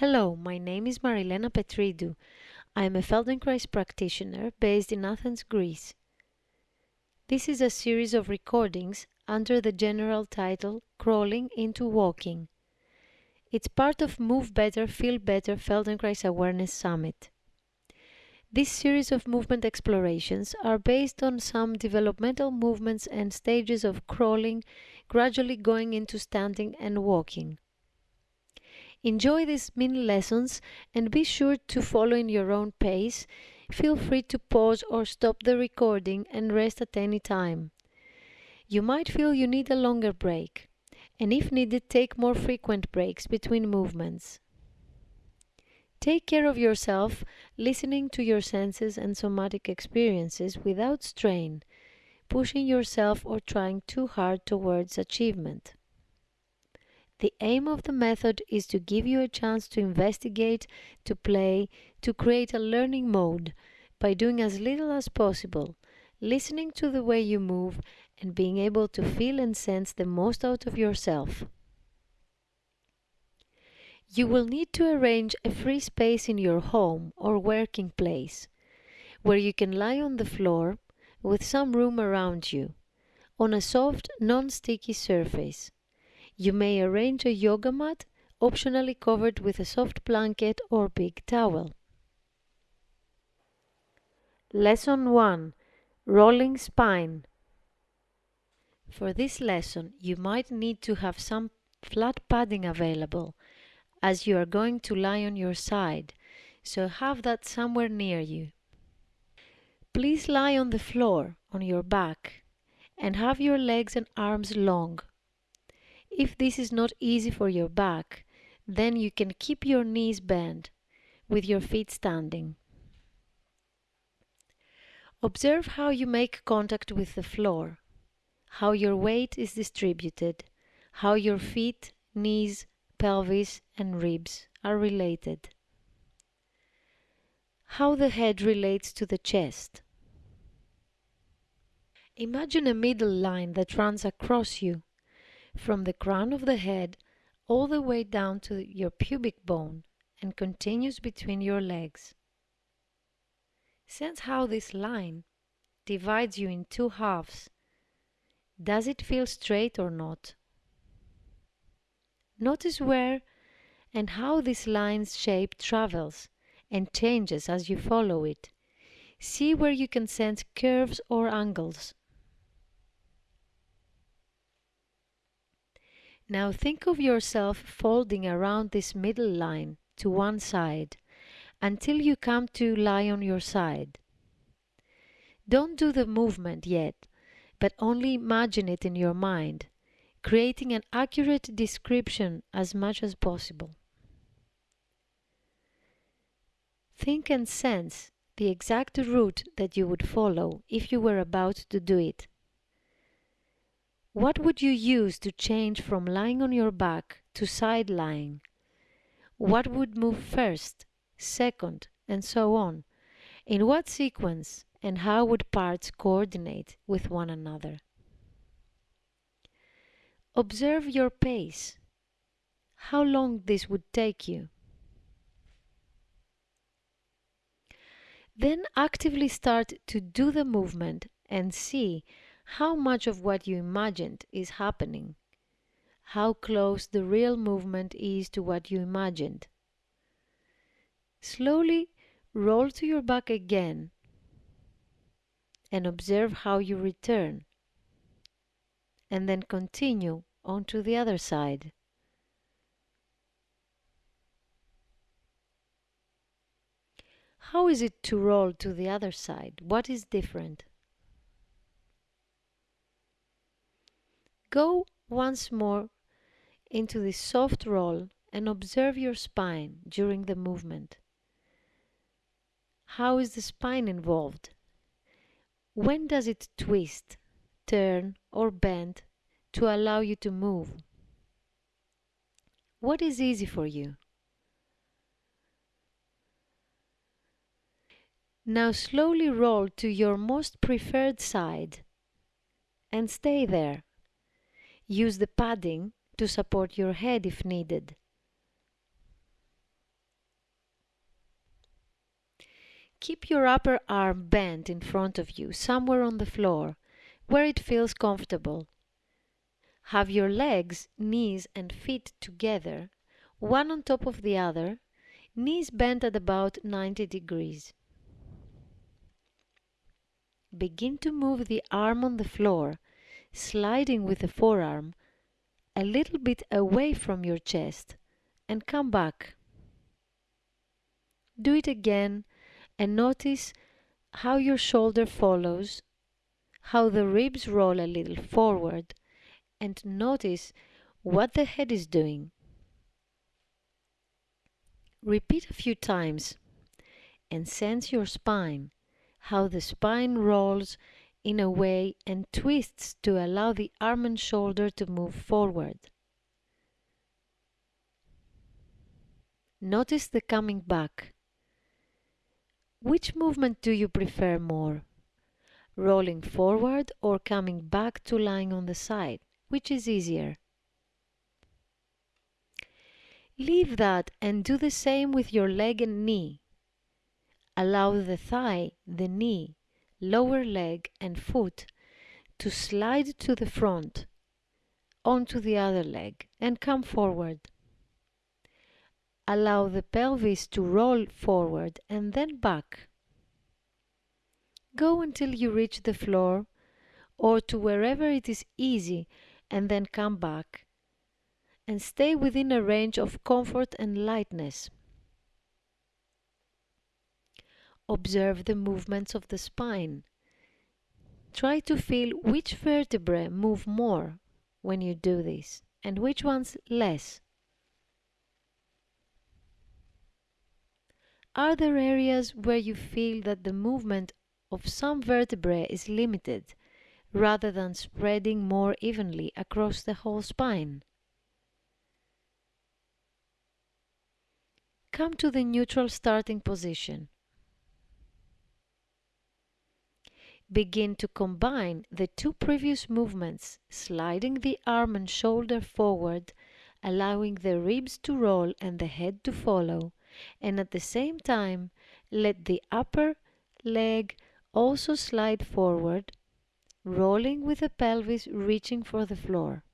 Hello, my name is Marilena Petridou. I am a Feldenkrais practitioner based in Athens, Greece. This is a series of recordings under the general title Crawling into Walking. It's part of Move Better, Feel Better Feldenkrais Awareness Summit. This series of movement explorations are based on some developmental movements and stages of crawling, gradually going into standing and walking. Enjoy these mini lessons and be sure to follow in your own pace. Feel free to pause or stop the recording and rest at any time. You might feel you need a longer break, and if needed, take more frequent breaks between movements. Take care of yourself, listening to your senses and somatic experiences without strain, pushing yourself or trying too hard towards achievement. The aim of the method is to give you a chance to investigate, to play, to create a learning mode by doing as little as possible, listening to the way you move, and being able to feel and sense the most out of yourself. You will need to arrange a free space in your home or working place where you can lie on the floor with some room around you on a soft, non-sticky surface. You may arrange a yoga mat, optionally covered with a soft blanket or big towel. Lesson 1 Rolling Spine For this lesson, you might need to have some flat padding available, as you are going to lie on your side, so have that somewhere near you. Please lie on the floor, on your back, and have your legs and arms long, if this is not easy for your back, then you can keep your knees bent with your feet standing. Observe how you make contact with the floor, how your weight is distributed, how your feet, knees, pelvis and ribs are related, how the head relates to the chest. Imagine a middle line that runs across you from the crown of the head all the way down to your pubic bone and continues between your legs. Sense how this line divides you in two halves. Does it feel straight or not? Notice where and how this line's shape travels and changes as you follow it. See where you can sense curves or angles. Now think of yourself folding around this middle line to one side until you come to lie on your side. Don't do the movement yet, but only imagine it in your mind, creating an accurate description as much as possible. Think and sense the exact route that you would follow if you were about to do it. What would you use to change from lying on your back to side lying? What would move first, second, and so on? In what sequence and how would parts coordinate with one another? Observe your pace. How long this would take you. Then actively start to do the movement and see how much of what you imagined is happening, how close the real movement is to what you imagined. Slowly roll to your back again and observe how you return, and then continue on to the other side. How is it to roll to the other side? What is different? Go once more into this soft roll and observe your spine during the movement. How is the spine involved? When does it twist, turn or bend to allow you to move? What is easy for you? Now slowly roll to your most preferred side and stay there. Use the padding to support your head if needed. Keep your upper arm bent in front of you, somewhere on the floor, where it feels comfortable. Have your legs, knees and feet together, one on top of the other, knees bent at about 90 degrees. Begin to move the arm on the floor sliding with the forearm a little bit away from your chest and come back. Do it again and notice how your shoulder follows, how the ribs roll a little forward, and notice what the head is doing. Repeat a few times and sense your spine, how the spine rolls in a way and twists to allow the arm and shoulder to move forward. Notice the coming back. Which movement do you prefer more? Rolling forward or coming back to lying on the side? Which is easier? Leave that and do the same with your leg and knee. Allow the thigh, the knee, lower leg and foot to slide to the front onto the other leg and come forward. Allow the pelvis to roll forward and then back. Go until you reach the floor or to wherever it is easy and then come back and stay within a range of comfort and lightness. Observe the movements of the spine. Try to feel which vertebrae move more when you do this and which ones less. Are there areas where you feel that the movement of some vertebrae is limited rather than spreading more evenly across the whole spine? Come to the neutral starting position. Begin to combine the two previous movements, sliding the arm and shoulder forward, allowing the ribs to roll and the head to follow, and at the same time let the upper leg also slide forward, rolling with the pelvis reaching for the floor.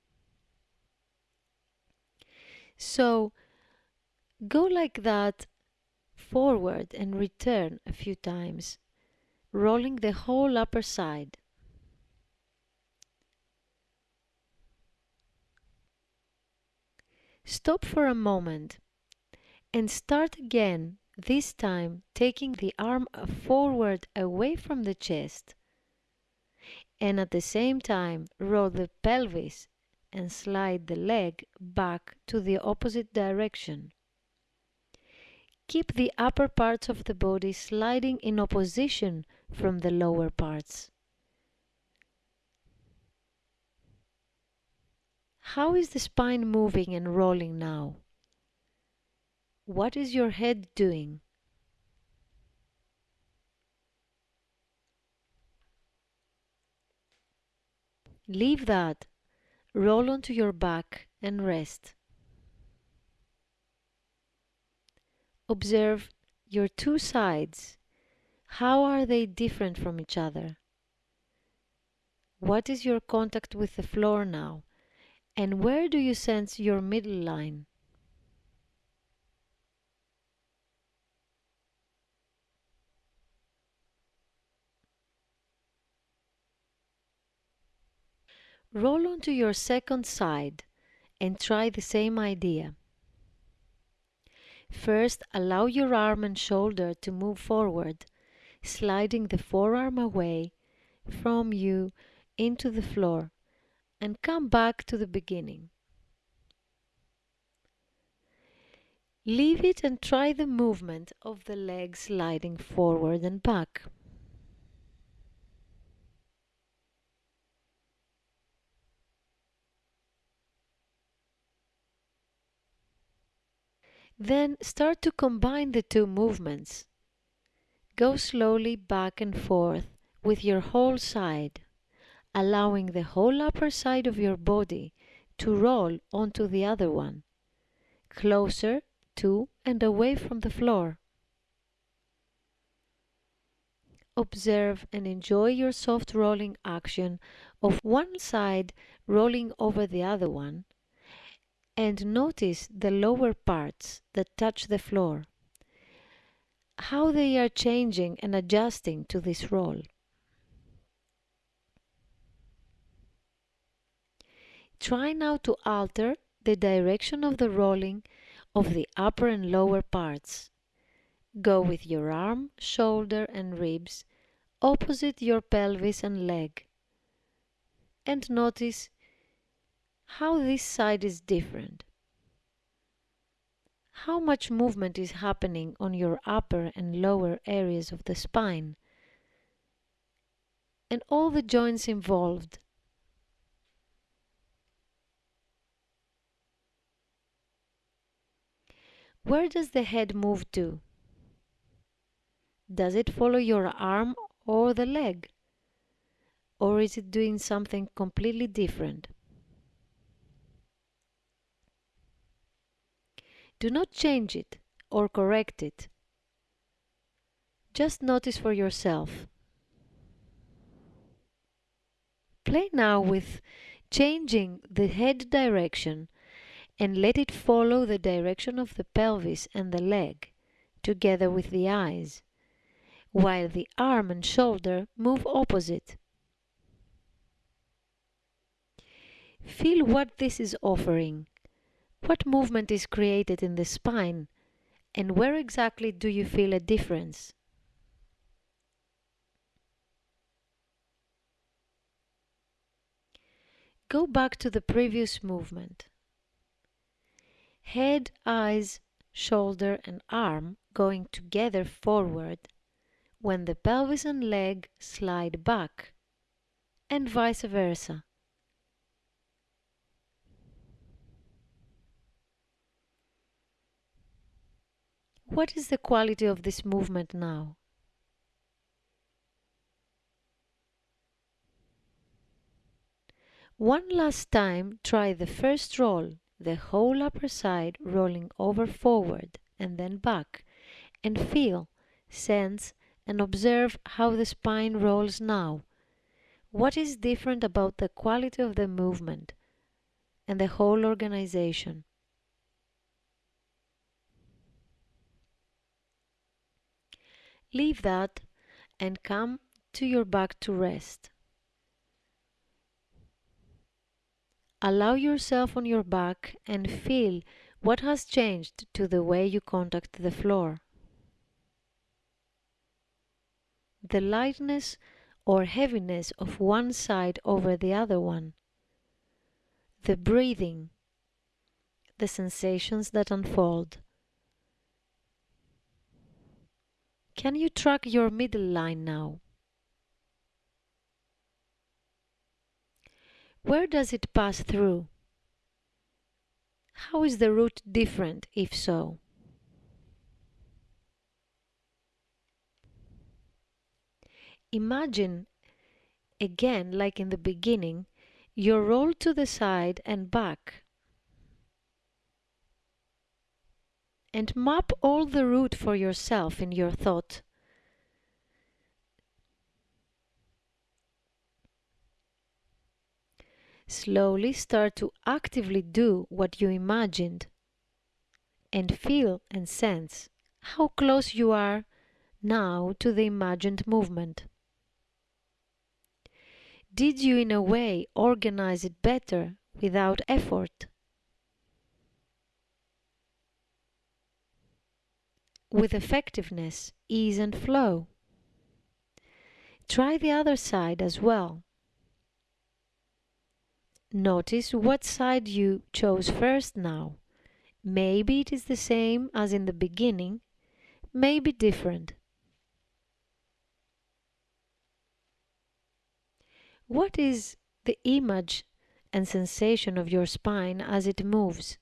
So go like that forward and return a few times, rolling the whole upper side. Stop for a moment and start again, this time taking the arm forward away from the chest and at the same time roll the pelvis and slide the leg back to the opposite direction. Keep the upper parts of the body sliding in opposition from the lower parts. How is the spine moving and rolling now? What is your head doing? Leave that. Roll onto your back and rest. Observe your two sides. How are they different from each other? What is your contact with the floor now? And where do you sense your middle line? Roll onto your second side and try the same idea. First, allow your arm and shoulder to move forward, sliding the forearm away from you into the floor and come back to the beginning. Leave it and try the movement of the legs sliding forward and back. Then start to combine the two movements. Go slowly back and forth with your whole side, allowing the whole upper side of your body to roll onto the other one, closer to and away from the floor. observe and enjoy your soft rolling action of one side rolling over the other one and notice the lower parts that touch the floor, how they are changing and adjusting to this roll. Try now to alter the direction of the rolling of the upper and lower parts. Go with your arm, shoulder and ribs opposite your pelvis and leg and notice how this side is different. How much movement is happening on your upper and lower areas of the spine and all the joints involved. Where does the head move to? Does it follow your arm or the leg? Or is it doing something completely different? Do not change it or correct it. Just notice for yourself. Play now with changing the head direction and let it follow the direction of the pelvis and the leg, together with the eyes, while the arm and shoulder move opposite. Feel what this is offering. What movement is created in the spine and where exactly do you feel a difference? Go back to the previous movement head, eyes, shoulder and arm going together forward when the pelvis and leg slide back and vice versa. What is the quality of this movement now? One last time try the first roll the whole upper side rolling over forward and then back, and feel, sense, and observe how the spine rolls now. What is different about the quality of the movement and the whole organization? Leave that and come to your back to rest. Allow yourself on your back and feel what has changed to the way you contact the floor. The lightness or heaviness of one side over the other one. The breathing. The sensations that unfold. Can you track your middle line now? Where does it pass through? How is the route different, if so? Imagine, again like in the beginning, your roll to the side and back. And map all the route for yourself in your thought. Slowly start to actively do what you imagined and feel and sense how close you are now to the imagined movement. Did you in a way organize it better without effort? With effectiveness, ease and flow. Try the other side as well. Notice what side you chose first now. Maybe it is the same as in the beginning, maybe different. What is the image and sensation of your spine as it moves,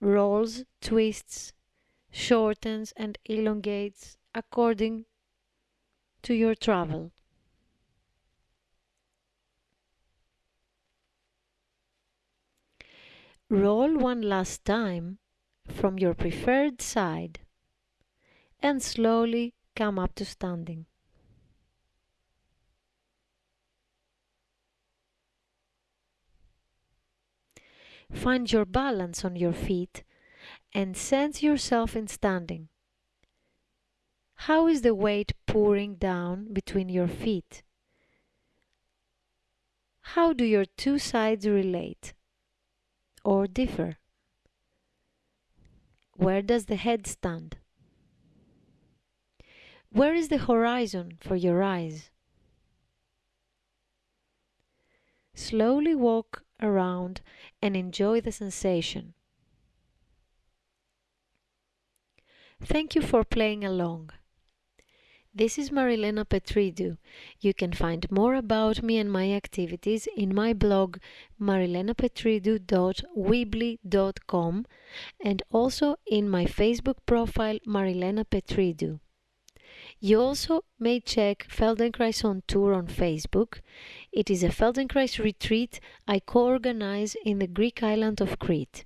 rolls, twists, shortens and elongates according to your travel. Roll one last time from your preferred side and slowly come up to standing. Find your balance on your feet and sense yourself in standing. How is the weight pouring down between your feet? How do your two sides relate or differ? Where does the head stand? Where is the horizon for your eyes? Slowly walk around and enjoy the sensation. Thank you for playing along. This is Marilena Petridou. You can find more about me and my activities in my blog marilenapetridou.weebly.com and also in my Facebook profile Marilena Petridou. You also may check Feldenkrais on Tour on Facebook. It is a Feldenkrais retreat I co-organize in the Greek island of Crete.